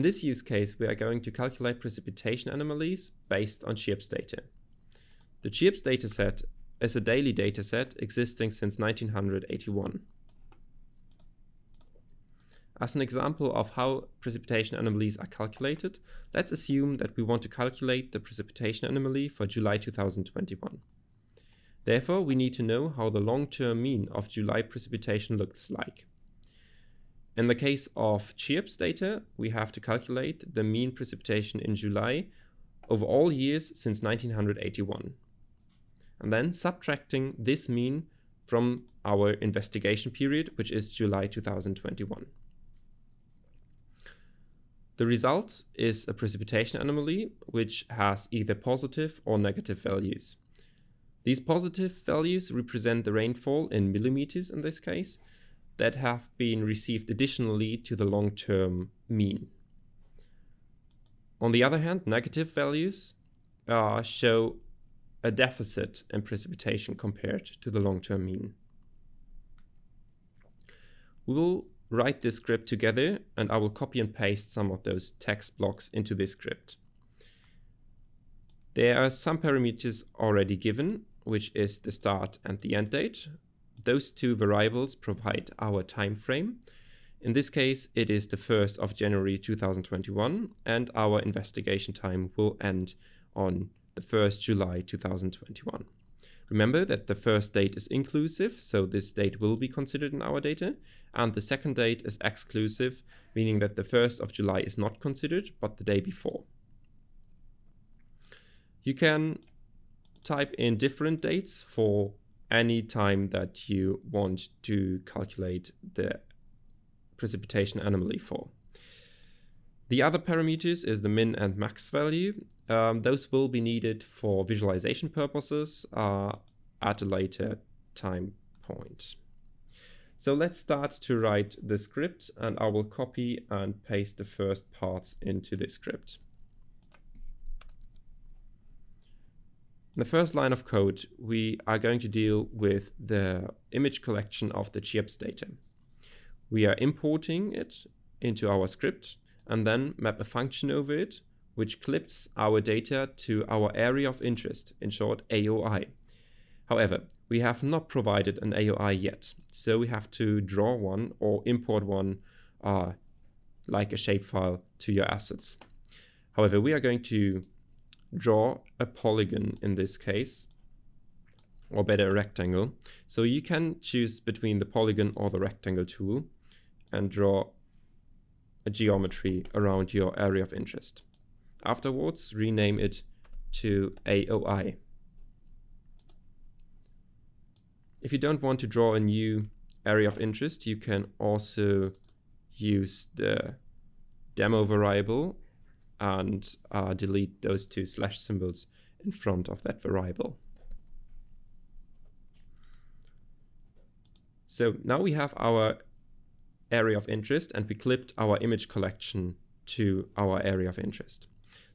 In this use case, we are going to calculate precipitation anomalies based on CHIRPS data. The CHIRPS dataset is a daily dataset existing since 1981. As an example of how precipitation anomalies are calculated, let's assume that we want to calculate the precipitation anomaly for July 2021. Therefore, we need to know how the long-term mean of July precipitation looks like. In the case of CHIRPS data, we have to calculate the mean precipitation in July over all years since 1981. And then subtracting this mean from our investigation period, which is July 2021. The result is a precipitation anomaly, which has either positive or negative values. These positive values represent the rainfall in millimeters in this case, that have been received additionally to the long-term mean. On the other hand, negative values uh, show a deficit in precipitation compared to the long-term mean. We will write this script together and I will copy and paste some of those text blocks into this script. There are some parameters already given, which is the start and the end date, those two variables provide our time frame. In this case, it is the 1st of January 2021, and our investigation time will end on the 1st July 2021. Remember that the first date is inclusive, so this date will be considered in our data, and the second date is exclusive, meaning that the 1st of July is not considered, but the day before. You can type in different dates for any time that you want to calculate the precipitation anomaly for. The other parameters is the min and max value. Um, those will be needed for visualization purposes uh, at a later time point. So let's start to write the script and I will copy and paste the first parts into the script. In the first line of code, we are going to deal with the image collection of the CHIRPS data. We are importing it into our script and then map a function over it, which clips our data to our area of interest, in short AOI. However, we have not provided an AOI yet, so we have to draw one or import one uh, like a shapefile to your assets. However, we are going to draw a polygon in this case, or better a rectangle. So you can choose between the polygon or the rectangle tool and draw a geometry around your area of interest. Afterwards, rename it to AOI. If you don't want to draw a new area of interest, you can also use the demo variable and uh, delete those two slash symbols in front of that variable. So now we have our area of interest and we clipped our image collection to our area of interest.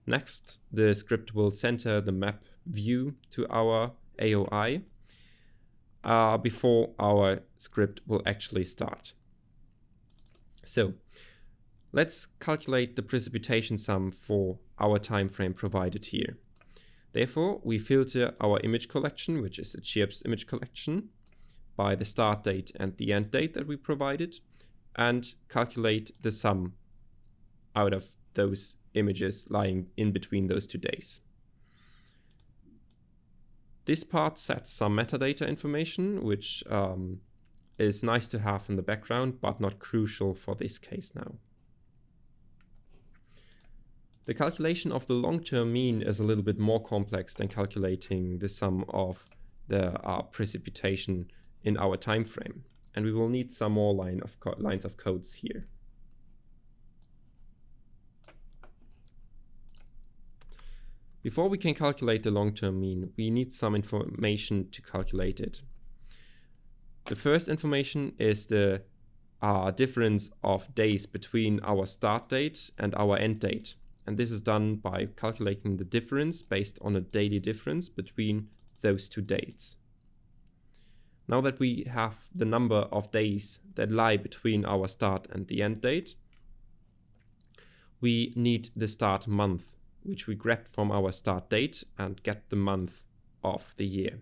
Next, the script will center the map view to our AOI uh, before our script will actually start. So Let's calculate the precipitation sum for our time frame provided here. Therefore, we filter our image collection, which is the CHIRPS image collection, by the start date and the end date that we provided, and calculate the sum out of those images lying in between those two days. This part sets some metadata information, which um, is nice to have in the background, but not crucial for this case now. The calculation of the long-term mean is a little bit more complex than calculating the sum of the uh, precipitation in our time frame. And we will need some more line of lines of codes here. Before we can calculate the long-term mean, we need some information to calculate it. The first information is the uh, difference of days between our start date and our end date. And this is done by calculating the difference based on a daily difference between those two dates. Now that we have the number of days that lie between our start and the end date, we need the start month, which we grab from our start date and get the month of the year.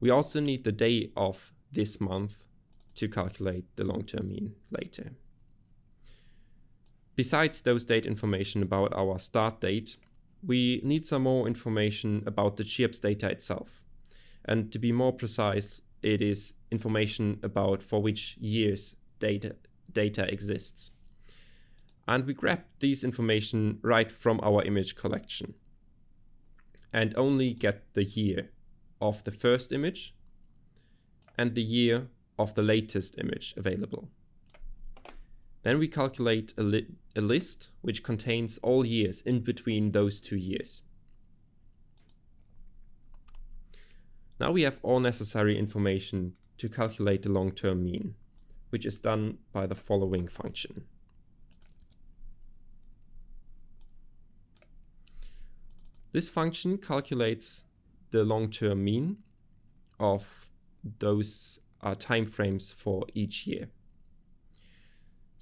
We also need the day of this month to calculate the long-term mean later. Besides those date information about our start date, we need some more information about the CHIRPS data itself. And to be more precise, it is information about for which years data, data exists. And we grab these information right from our image collection and only get the year of the first image and the year of the latest image available. Then we calculate a, li a list which contains all years in between those two years. Now we have all necessary information to calculate the long-term mean, which is done by the following function. This function calculates the long-term mean of those uh, time frames for each year.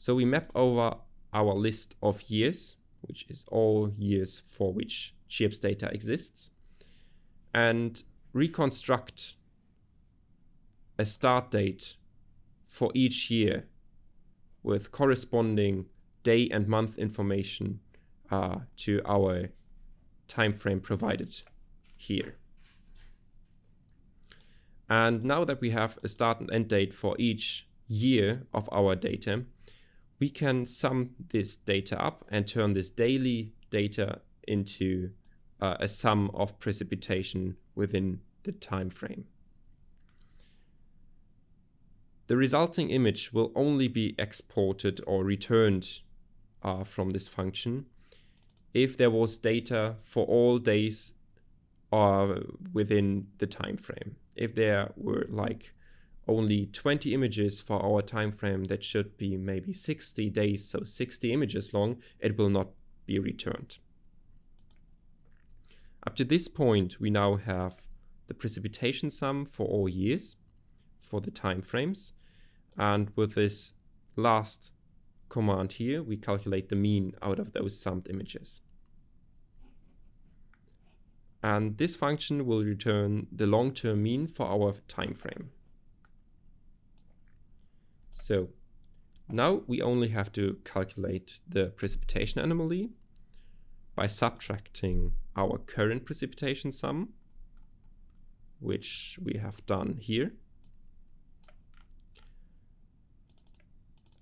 So we map over our list of years, which is all years for which CHIRPS data exists, and reconstruct a start date for each year with corresponding day and month information uh, to our time frame provided here. And now that we have a start and end date for each year of our data, we can sum this data up and turn this daily data into uh, a sum of precipitation within the time frame. The resulting image will only be exported or returned uh, from this function if there was data for all days uh, within the time frame. If there were like only 20 images for our time frame that should be maybe 60 days, so 60 images long, it will not be returned. Up to this point, we now have the precipitation sum for all years for the time frames. And with this last command here, we calculate the mean out of those summed images. And this function will return the long-term mean for our time frame. So now we only have to calculate the precipitation anomaly by subtracting our current precipitation sum, which we have done here,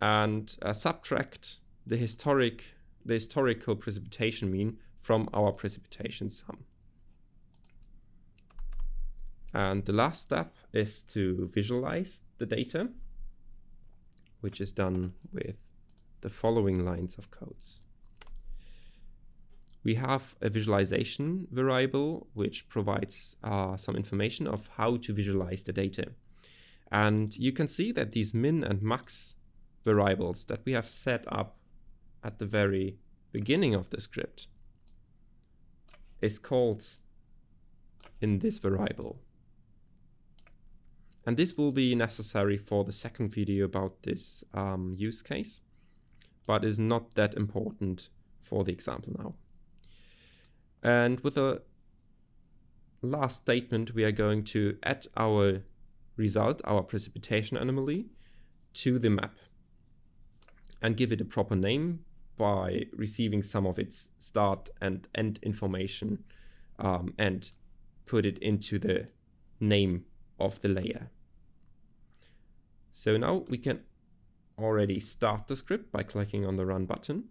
and uh, subtract the historic the historical precipitation mean from our precipitation sum. And the last step is to visualize the data, which is done with the following lines of codes. We have a visualization variable which provides uh, some information of how to visualize the data. And you can see that these min and max variables that we have set up at the very beginning of the script is called in this variable. And this will be necessary for the second video about this um, use case, but is not that important for the example now. And with the last statement, we are going to add our result, our precipitation anomaly, to the map and give it a proper name by receiving some of its start and end information um, and put it into the name of the layer. So now we can already start the script by clicking on the run button.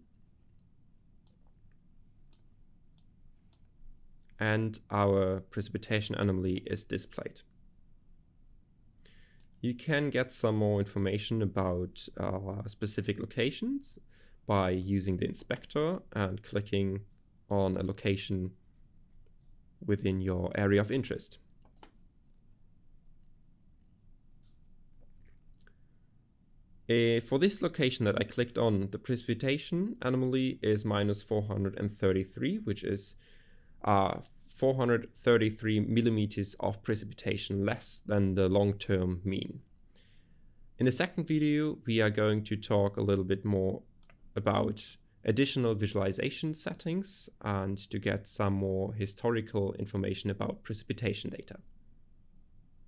And our precipitation anomaly is displayed. You can get some more information about uh, specific locations by using the inspector and clicking on a location within your area of interest. Uh, for this location that I clicked on, the precipitation anomaly is minus 433, which is uh, 433 millimeters of precipitation less than the long-term mean. In the second video, we are going to talk a little bit more about additional visualization settings and to get some more historical information about precipitation data.